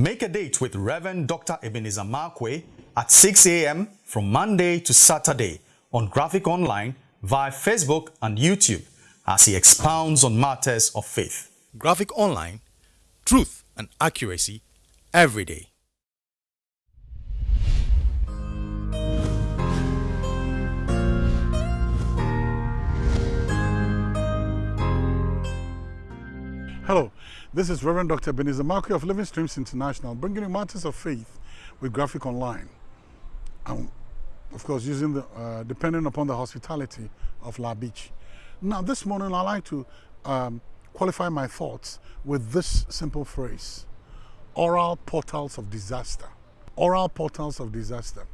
Make a date with Reverend Dr. Ebenezer Markwei at 6 a.m. from Monday to Saturday on Graphic Online via Facebook and YouTube as he expounds on matters of faith. Graphic Online, truth and accuracy every day. Hello, this is Reverend Dr. Ebenezer Markwei of Living Streams International, bringing you matters of faith with Graphic Online. And of course, using the, uh, depending upon the hospitality of La Beach. Now, this morning, I'd like to um, qualify my thoughts with this simple phrase oral portals of disaster. Oral portals of disaster.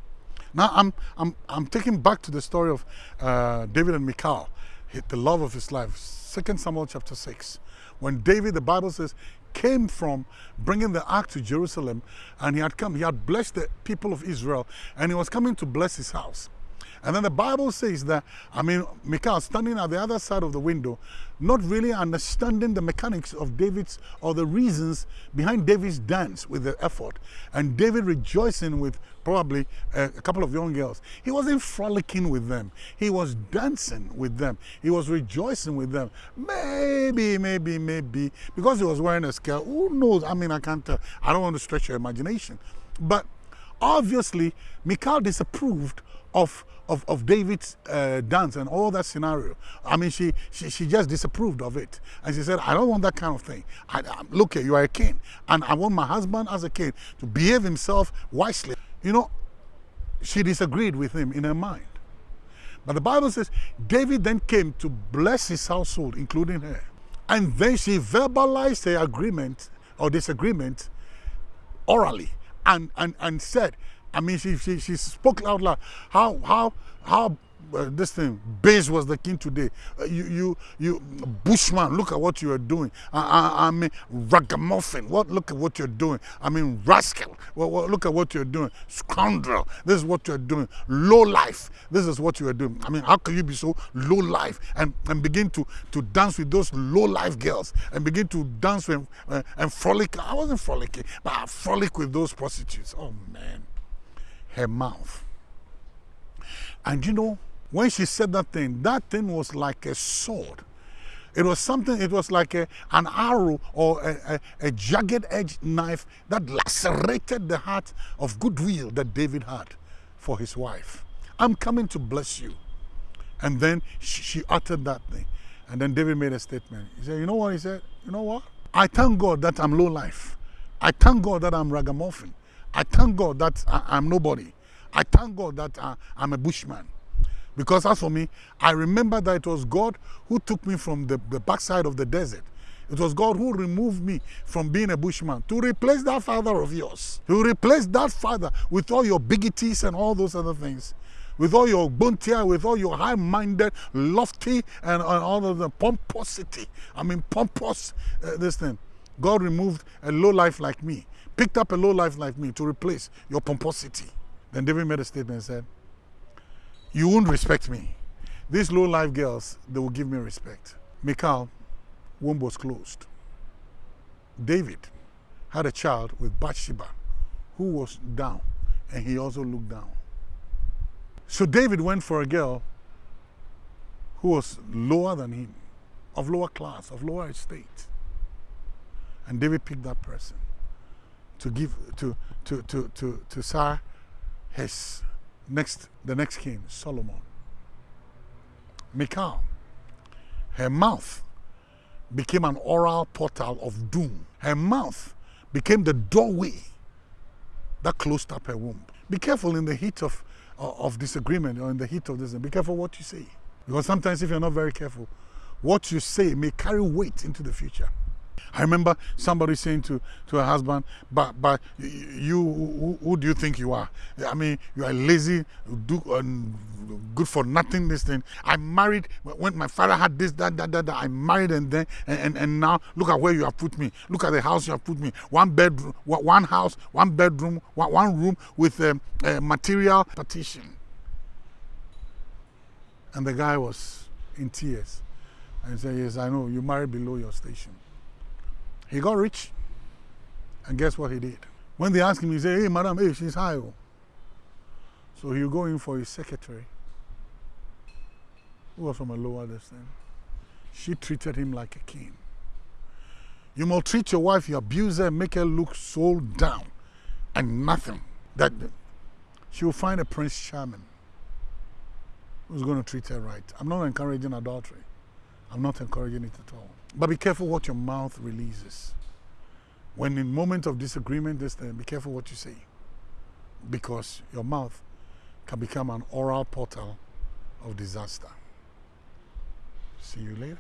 Now, I'm, I'm, I'm taking back to the story of uh, David and Michal, the love of his life, 2 Samuel chapter 6 when David, the Bible says, came from bringing the ark to Jerusalem and he had come, he had blessed the people of Israel and he was coming to bless his house. And then the Bible says that, I mean, Michal standing at the other side of the window, not really understanding the mechanics of David's or the reasons behind David's dance with the effort. And David rejoicing with probably a, a couple of young girls. He wasn't frolicking with them. He was dancing with them. He was rejoicing with them. Maybe, maybe, maybe, because he was wearing a skirt. Who knows? I mean, I can't tell. I don't want to stretch your imagination. But obviously, Michal disapproved of of, of David's uh, dance and all that scenario. I mean, she, she she just disapproved of it, and she said, "I don't want that kind of thing. I, I, look, you are a king, and I want my husband as a king to behave himself wisely." You know, she disagreed with him in her mind. But the Bible says David then came to bless his household, including her, and then she verbalized her agreement or disagreement orally, and and and said I mean, she, she, she spoke out loud. How, how, how uh, this thing, base was the king today. Uh, you, you, you, Bushman, look at what you are doing. I, I, I mean, ragamuffin, what, look at what you're doing. I mean, rascal, well, look at what you're doing. Scoundrel, this is what you're doing. Low life, this is what you are doing. I mean, how can you be so low life and, and begin to, to dance with those low life girls and begin to dance with, uh, and frolic? I wasn't frolicking, but I frolic with those prostitutes. Oh, man her mouth. And you know, when she said that thing, that thing was like a sword. It was something, it was like a, an arrow or a, a, a jagged edged knife that lacerated the heart of goodwill that David had for his wife. I'm coming to bless you. And then she, she uttered that thing. And then David made a statement. He said, You know what? He said, You know what? I thank God that I'm low life. I thank God that I'm ragamuffin. I thank God that I, am nobody. I thank God that I, I'm a bushman. Because as for me, I remember that it was God who took me from the, the backside of the desert. It was God who removed me from being a bushman to replace that father of yours. To replace that father with all your bigoties and all those other things. With all your buntia, with all your high-minded, lofty, and, and, all of the pomposity. I mean, pompous, uh, this thing. God removed a low life like me picked up a low life like me to replace your pomposity. Then David made a statement and said, You won't respect me. These low life girls, they will give me respect. Michal, womb was closed. David had a child with Bathsheba, who was down, and he also looked down. So David went for a girl who was lower than him, of lower class, of lower estate. And David picked that person to give to to to to to Sar his next the next king Solomon. Michal, her mouth became an oral portal of doom. Her mouth became the doorway that closed up her womb. Be careful in the heat of uh, of disagreement or in the heat of this. Be careful what you say, because sometimes if you're not very careful, what you say may carry weight into the future. I remember somebody saying to, to her husband, but, but you, who, who do you think you are? I mean, you are lazy, do, um, good for nothing, this thing. I married, when my father had this, that, that, that, that I married and then, and, and, and now look at where you have put me. Look at the house you have put me. One bedroom, one house, one bedroom, one, room with a, a material partition. And the guy was in tears. And said, yes, I know, you married below your station. He got rich, and guess what he did? When they asked him, he said, hey, madam, hey, she's high. oh." So he'll go in for his secretary, who was from a lower distance. She treated him like a king. You maltreat your wife, you abuse her, make her look so down and nothing. That she will find a prince charming who's going to treat her right. I'm not encouraging adultery. I'm not encouraging it at all. But be careful what your mouth releases. When in moment of disagreement, this thing, be careful what you say. Because your mouth can become an oral portal of disaster. See you later.